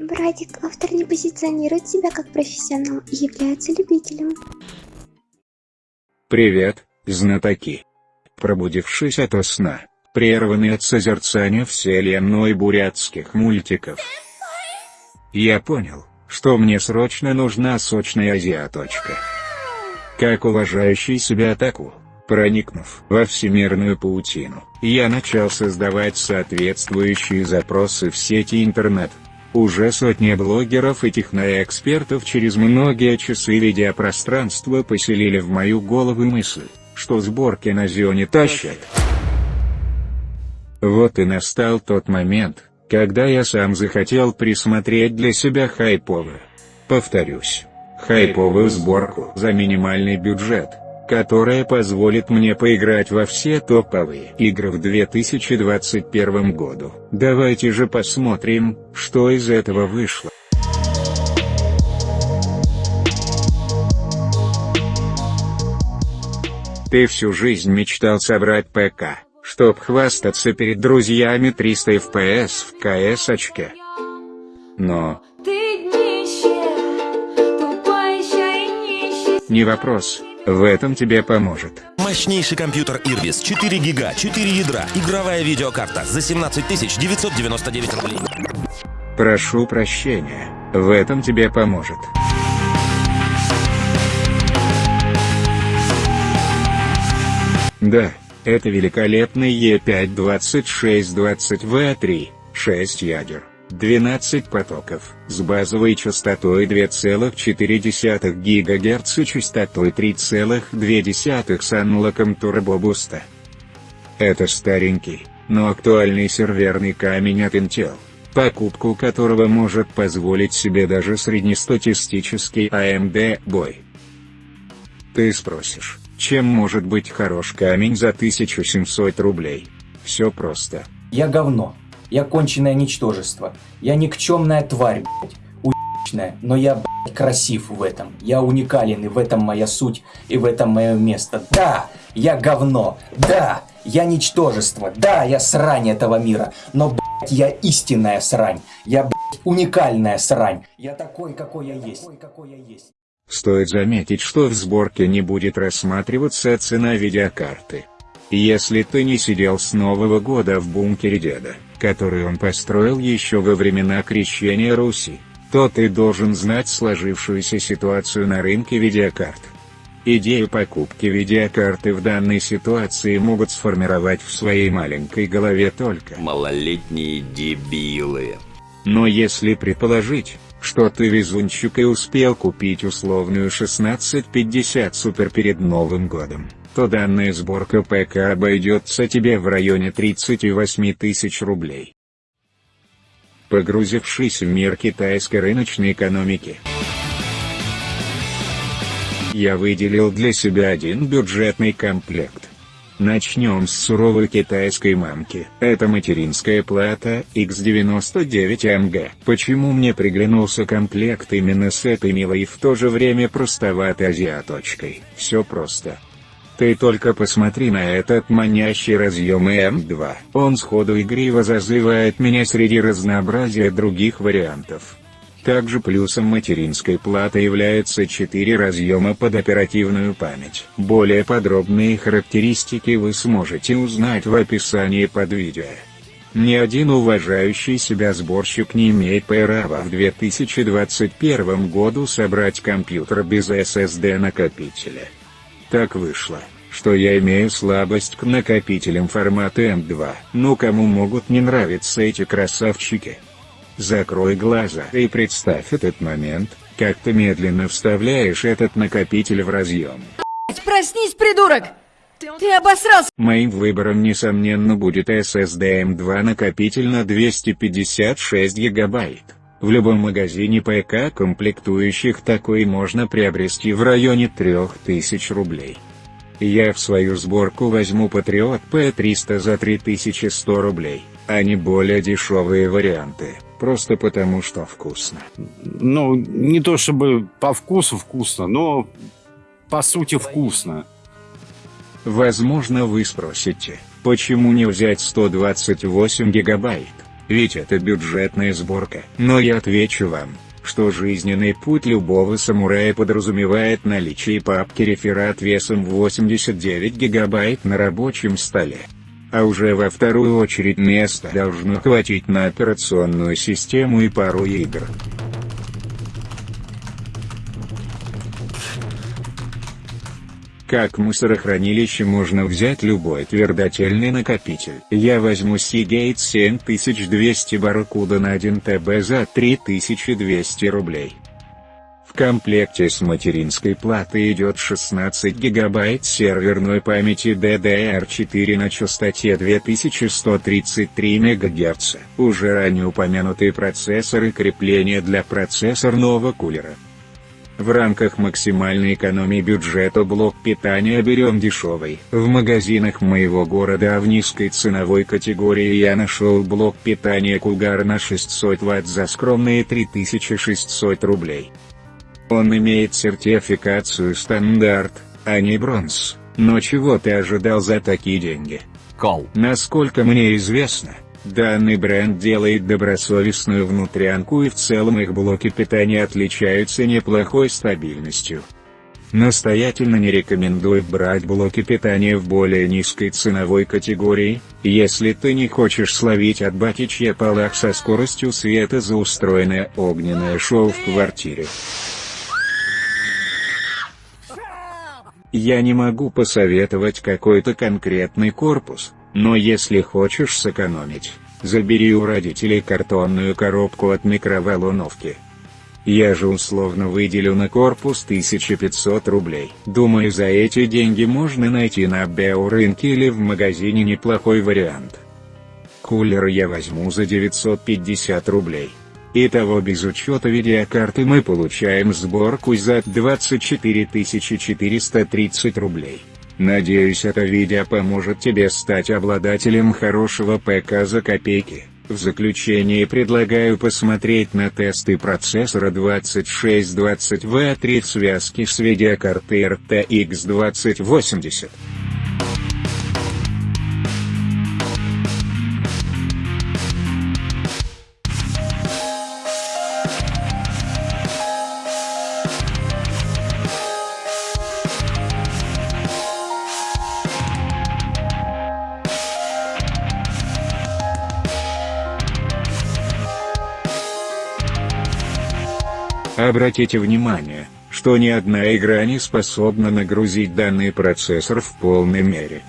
Братик, автор не позиционирует себя как профессионал и является любителем. Привет, знатоки. Пробудившись ото сна, прерванный от созерцания вселенной бурятских мультиков, я понял, что мне срочно нужна сочная азиаточка. Как уважающий себя атаку, проникнув во всемирную паутину, я начал создавать соответствующие запросы в сети интернет. Уже сотни блогеров и техноэкспертов через многие часы видеопространства поселили в мою голову мысль, что сборки на Зионе тащат. Вот и настал тот момент, когда я сам захотел присмотреть для себя хайповую. Повторюсь, хайповую сборку за минимальный бюджет, которая позволит мне поиграть во все топовые игры в 2021 году. Давайте же посмотрим, что из этого вышло. Ты всю жизнь мечтал собрать ПК, чтоб хвастаться перед друзьями 300 FPS в КС-очке. Но... Не вопрос, в этом тебе поможет. Мощнейший компьютер Ирбис, 4 гига, 4 ядра, игровая видеокарта за 17 999 рублей. Прошу прощения, в этом тебе поможет. Да, это великолепный E5-2620V3, 6 ядер. 12 потоков, с базовой частотой 2,4 ГГц и частотой 3,2 с анлоком турбобуста. Это старенький, но актуальный серверный камень от Intel, покупку которого может позволить себе даже среднестатистический AMD бой. Ты спросишь, чем может быть хорош камень за 1700 рублей? Все просто. Я говно. Я конченное ничтожество. Я никчемная тварь, блядь. Уебищная. Но я, блядь, красив в этом. Я уникален, и в этом моя суть, и в этом мое место. Да, я говно. Да, я ничтожество. Да, я срань этого мира. Но, блядь, я истинная срань. Я, блядь, уникальная срань. Я такой, какой я есть. Такой, какой я есть. Стоит заметить, что в сборке не будет рассматриваться цена видеокарты. Если ты не сидел с Нового года в бункере деда, который он построил еще во времена крещения Руси, то ты должен знать сложившуюся ситуацию на рынке видеокарт. Идею покупки видеокарты в данной ситуации могут сформировать в своей маленькой голове только малолетние дебилы. Но если предположить, что ты везунчик и успел купить условную 1650 Супер перед Новым годом, то данная сборка ПК обойдется тебе в районе 38 тысяч рублей. Погрузившись в мир китайской рыночной экономики, я выделил для себя один бюджетный комплект. Начнем с суровой китайской мамки. Это материнская плата X99MG. Почему мне приглянулся комплект именно с этой милой и в то же время простоватой азиаточкой? Все просто. Ты только посмотри на этот манящий разъем М2. Он сходу игриво зазывает меня среди разнообразия других вариантов. Также плюсом материнской платы является 4 разъема под оперативную память. Более подробные характеристики вы сможете узнать в описании под видео. Ни один уважающий себя сборщик не имеет права в 2021 году собрать компьютер без SSD-накопителя. Так вышло, что я имею слабость к накопителям формата M2. Ну кому могут не нравиться эти красавчики? Закрой глаза и представь этот момент, как ты медленно вставляешь этот накопитель в разъем. Проснись, придурок! Ты обосрался! Моим выбором несомненно будет SSD M2 накопитель на 256 гигабайт. В любом магазине ПК комплектующих такой можно приобрести в районе 3000 рублей. Я в свою сборку возьму Patriot P300 за 3100 рублей, а не более дешевые варианты, просто потому что вкусно. Ну, не то чтобы по вкусу вкусно, но по сути вкусно. Возможно вы спросите, почему не взять 128 гигабайт? Ведь это бюджетная сборка. Но я отвечу вам, что жизненный путь любого самурая подразумевает наличие папки реферат весом 89 гигабайт на рабочем столе. А уже во вторую очередь места должно хватить на операционную систему и пару игр. Как мусорохранилище можно взять любой твердотельный накопитель. Я возьму Seagate 7200 Barracuda на 1 ТБ за 3200 рублей. В комплекте с материнской платой идет 16 гигабайт серверной памяти DDR4 на частоте 2133 МГц. Уже ранее упомянутый процессор и крепление для процессорного кулера. В рамках максимальной экономии бюджета блок питания берем дешевый. В магазинах моего города в низкой ценовой категории я нашел блок питания Кулгар на 600 Вт за скромные 3600 рублей. Он имеет сертификацию стандарт, а не бронз, но чего ты ожидал за такие деньги? Кол. Насколько мне известно, Данный бренд делает добросовестную внутрянку и в целом их блоки питания отличаются неплохой стабильностью. Настоятельно не рекомендую брать блоки питания в более низкой ценовой категории, если ты не хочешь словить от батичья полах со скоростью света за устроенное огненное шоу в квартире. Я не могу посоветовать какой-то конкретный корпус, но если хочешь сэкономить, забери у родителей картонную коробку от микроволновки. Я же условно выделю на корпус 1500 рублей. Думаю за эти деньги можно найти на биорынке или в магазине неплохой вариант. Кулер я возьму за 950 рублей. Итого без учета видеокарты мы получаем сборку за 24 430 рублей. Надеюсь это видео поможет тебе стать обладателем хорошего ПК за копейки. В заключение предлагаю посмотреть на тесты процессора 2620V3 в связке с видеокартой RTX 2080. Обратите внимание, что ни одна игра не способна нагрузить данный процессор в полной мере.